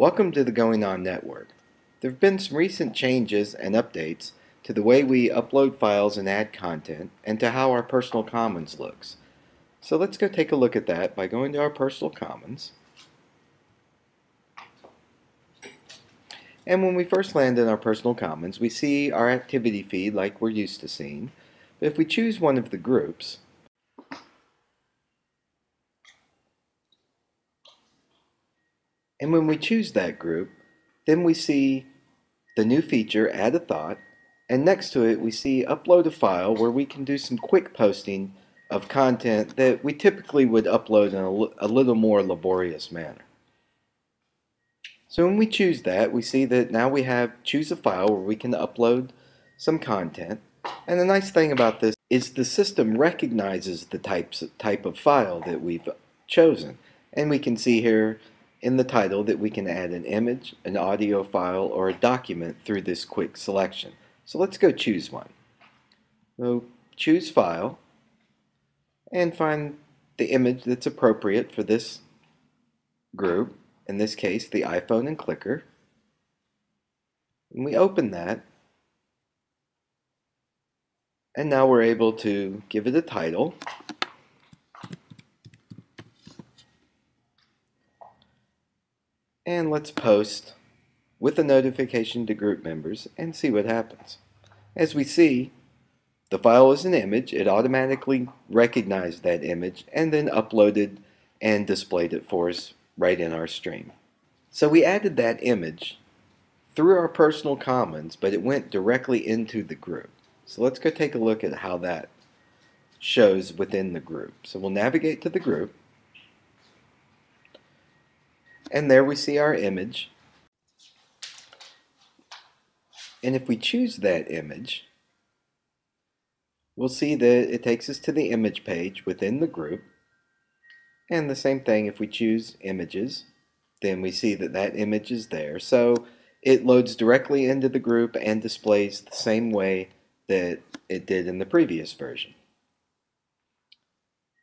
Welcome to the GoingOn Network. There have been some recent changes and updates to the way we upload files and add content and to how our personal commons looks. So let's go take a look at that by going to our personal commons. And when we first land in our personal commons, we see our activity feed like we're used to seeing. But if we choose one of the groups, And when we choose that group, then we see the new feature, Add a Thought, and next to it we see Upload a File where we can do some quick posting of content that we typically would upload in a, a little more laborious manner. So when we choose that, we see that now we have Choose a File where we can upload some content. And the nice thing about this is the system recognizes the types, type of file that we've chosen. And we can see here in the title that we can add an image, an audio file, or a document through this quick selection. So let's go choose one. So choose file and find the image that's appropriate for this group, in this case the iPhone and clicker. And we open that and now we're able to give it a title And let's post with a notification to group members and see what happens. As we see, the file is an image. It automatically recognized that image and then uploaded and displayed it for us right in our stream. So we added that image through our personal commons, but it went directly into the group. So let's go take a look at how that shows within the group. So we'll navigate to the group and there we see our image. And if we choose that image, we'll see that it takes us to the image page within the group. And the same thing if we choose images, then we see that that image is there. So it loads directly into the group and displays the same way that it did in the previous version.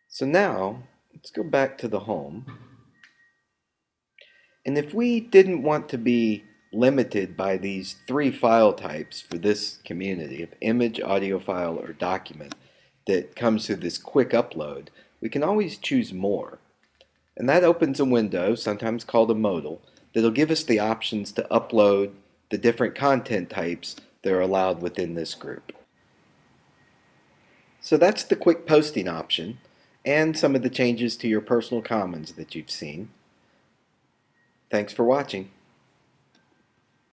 So now, let's go back to the home. And if we didn't want to be limited by these three file types for this community of image, audio file, or document that comes through this quick upload, we can always choose more. And that opens a window, sometimes called a modal, that'll give us the options to upload the different content types that are allowed within this group. So that's the quick posting option and some of the changes to your personal commons that you've seen. Thanks for watching.